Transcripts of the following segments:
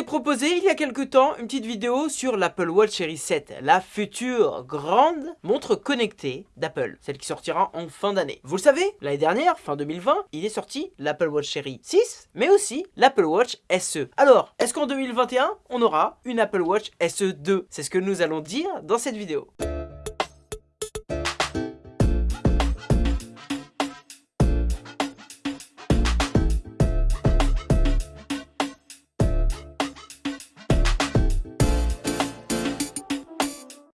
proposé il y a quelques temps une petite vidéo sur l'Apple Watch Series 7, la future grande montre connectée d'Apple, celle qui sortira en fin d'année. Vous le savez, l'année dernière, fin 2020, il est sorti l'Apple Watch Series 6, mais aussi l'Apple Watch SE. Alors, est-ce qu'en 2021, on aura une Apple Watch SE 2 C'est ce que nous allons dire dans cette vidéo.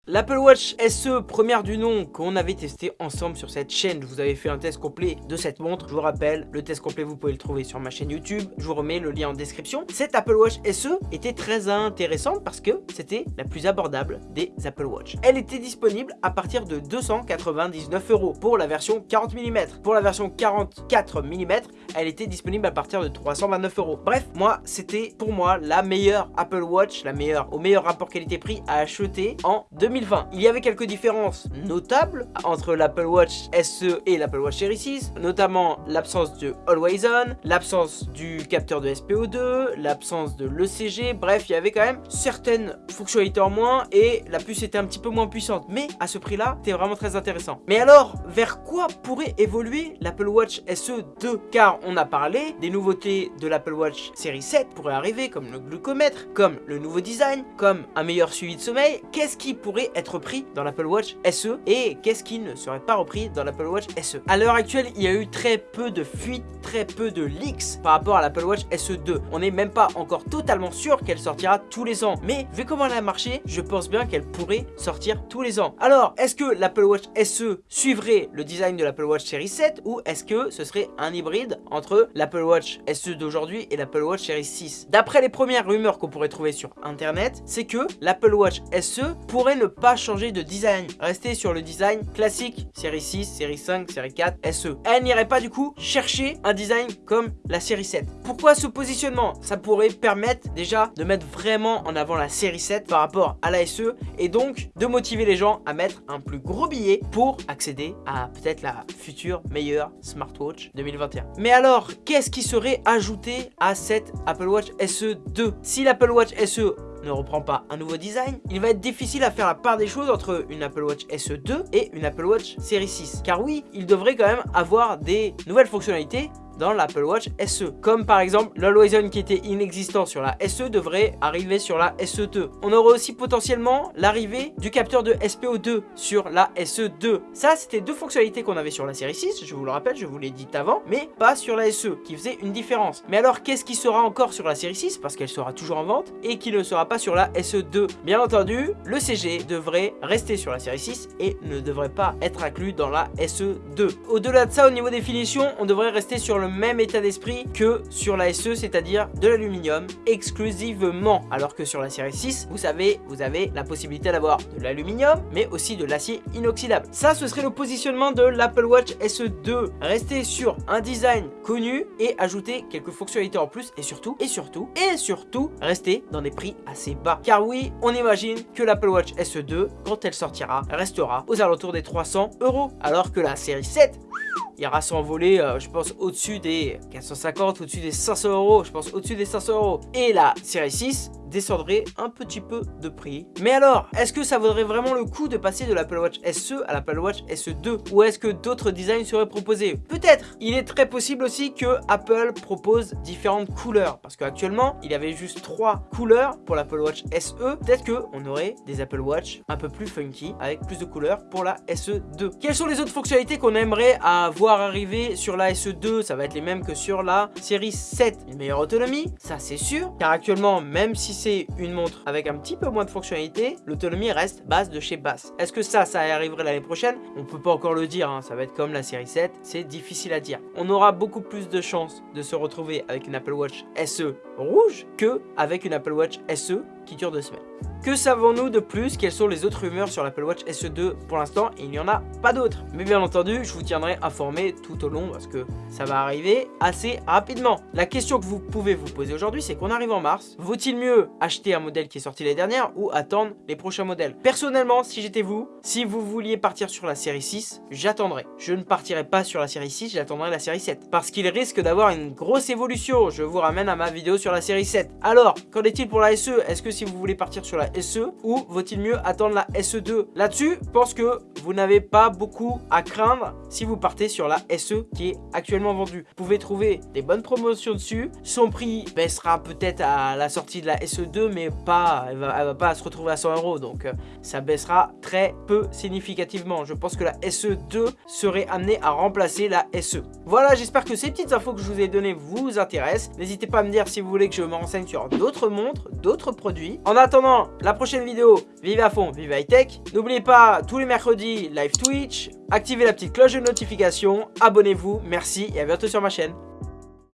L'Apple Watch SE, première du nom, qu'on avait testé ensemble sur cette chaîne. Je vous avais fait un test complet de cette montre. Je vous rappelle, le test complet, vous pouvez le trouver sur ma chaîne YouTube. Je vous remets le lien en description. Cette Apple Watch SE était très intéressante parce que c'était la plus abordable des Apple Watch. Elle était disponible à partir de 299 euros pour la version 40 mm. Pour la version 44 mm, elle était disponible à partir de 329 euros. Bref, moi, c'était pour moi la meilleure Apple Watch, la meilleure, au meilleur rapport qualité-prix à acheter en 2020. Il y avait quelques différences notables entre l'Apple Watch SE et l'Apple Watch Series 6, notamment l'absence de Always On, l'absence du capteur de SPO2, l'absence de l'ECG, bref, il y avait quand même certaines fonctionnalités en moins et la puce était un petit peu moins puissante. Mais à ce prix-là, c'était vraiment très intéressant. Mais alors, vers quoi pourrait évoluer l'Apple Watch SE 2 Car on a parlé des nouveautés de l'Apple Watch Series 7 pourraient arriver, comme le glucomètre, comme le nouveau design, comme un meilleur suivi de sommeil. Qu'est-ce qui pourrait être pris dans l'Apple Watch SE et qu'est-ce qui ne serait pas repris dans l'Apple Watch SE. À l'heure actuelle, il y a eu très peu de fuites, très peu de leaks par rapport à l'Apple Watch SE 2. On n'est même pas encore totalement sûr qu'elle sortira tous les ans. Mais vu comment elle a marché, je pense bien qu'elle pourrait sortir tous les ans. Alors, est-ce que l'Apple Watch SE suivrait le design de l'Apple Watch Series 7 ou est-ce que ce serait un hybride entre l'Apple Watch SE d'aujourd'hui et l'Apple Watch Series 6 D'après les premières rumeurs qu'on pourrait trouver sur internet, c'est que l'Apple Watch SE pourrait ne pas changer de design, rester sur le design classique, série 6, série 5, série 4, SE. Elle n'irait pas du coup chercher un design comme la série 7. Pourquoi ce positionnement? Ça pourrait permettre déjà de mettre vraiment en avant la série 7 par rapport à la SE et donc de motiver les gens à mettre un plus gros billet pour accéder à peut-être la future meilleure smartwatch 2021. Mais alors, qu'est-ce qui serait ajouté à cette Apple Watch SE 2 Si l'Apple Watch SE ne reprend pas un nouveau design, il va être difficile à faire la part des choses entre une Apple Watch SE 2 et une Apple Watch Series 6. Car oui, il devrait quand même avoir des nouvelles fonctionnalités dans l'Apple Watch SE. Comme par exemple l'Always On qui était inexistant sur la SE devrait arriver sur la SE2. On aurait aussi potentiellement l'arrivée du capteur de SPO2 sur la SE2. Ça c'était deux fonctionnalités qu'on avait sur la série 6, je vous le rappelle, je vous l'ai dit avant, mais pas sur la SE, qui faisait une différence. Mais alors qu'est-ce qui sera encore sur la série 6, parce qu'elle sera toujours en vente, et qui ne sera pas sur la SE2 Bien entendu, le CG devrait rester sur la série 6 et ne devrait pas être inclus dans la SE2. Au-delà de ça, au niveau des finitions, on devrait rester sur le même état d'esprit que sur la SE, c'est-à-dire de l'aluminium exclusivement. Alors que sur la série 6, vous savez, vous avez la possibilité d'avoir de l'aluminium, mais aussi de l'acier inoxydable. Ça, ce serait le positionnement de l'Apple Watch SE2. Rester sur un design connu et ajouter quelques fonctionnalités en plus et surtout, et surtout, et surtout, rester dans des prix assez bas. Car oui, on imagine que l'Apple Watch SE2, quand elle sortira, restera aux alentours des 300 euros. Alors que la série 7 ira s'envoler, euh, je pense, au-dessus des 450, au-dessus des 500 euros, je pense au-dessus des 500 euros. Et la série 6 descendrait un petit peu de prix. Mais alors, est-ce que ça vaudrait vraiment le coup de passer de l'Apple Watch SE à l'Apple Watch SE2 Ou est-ce que d'autres designs seraient proposés? Peut-être Il est très possible aussi que Apple propose différentes couleurs. Parce qu'actuellement, il y avait juste trois couleurs pour l'Apple Watch SE. Peut-être qu'on aurait des Apple Watch un peu plus funky, avec plus de couleurs pour la SE2. Quelles sont les autres fonctionnalités qu'on aimerait avoir arriver sur la SE2 Ça va être les mêmes que sur la série 7. Une meilleure autonomie, ça c'est sûr. Car actuellement, même si c'est une montre avec un petit peu moins de fonctionnalités, l'autonomie reste basse de chez basse. Est-ce que ça, ça arriverait l'année prochaine? On peut pas encore le dire, hein. ça va être comme la série 7, c'est difficile à dire. On aura beaucoup plus de chances de se retrouver avec une Apple Watch SE rouge que avec une Apple Watch SE qui dure deux semaines. Que savons-nous de plus? Quelles sont les autres rumeurs sur l'Apple Watch SE2 Pour l'instant, il n'y en a pas d'autres. Mais bien entendu, je vous tiendrai informé tout au long parce que ça va arriver assez rapidement. La question que vous pouvez vous poser aujourd'hui, c'est qu'on arrive en mars. Vaut-il mieux acheter un modèle qui est sorti l'année dernière ou attendre les prochains modèles? Personnellement, si j'étais vous, si vous vouliez partir sur la série 6, j'attendrai. Je ne partirai pas sur la série 6, j'attendrai la série 7. Parce qu'il risque d'avoir une grosse évolution. Je vous ramène à ma vidéo sur la série 7. Alors, qu'en est-il pour la SE Est-ce que si vous voulez partir sur la SE ou vaut-il mieux attendre la SE2 Là-dessus, je pense que vous n'avez pas beaucoup à craindre si vous partez sur la SE qui est actuellement vendue. Vous pouvez trouver des bonnes promotions dessus. Son prix baissera peut-être à la sortie de la SE2, mais pas, elle va, va pas se retrouver à 100 euros. Donc, euh, ça baissera très peu significativement. Je pense que la SE2 serait amenée à remplacer la SE. Voilà, j'espère que ces petites infos que je vous ai données vous intéressent. N'hésitez pas à me dire si vous voulez que je me renseigne sur d'autres montres, d'autres produits. En attendant, la prochaine vidéo, vive à fond, vive high tech. N'oubliez pas, tous les mercredis, live Twitch. Activez la petite cloche de notification, abonnez-vous, merci et à bientôt sur ma chaîne.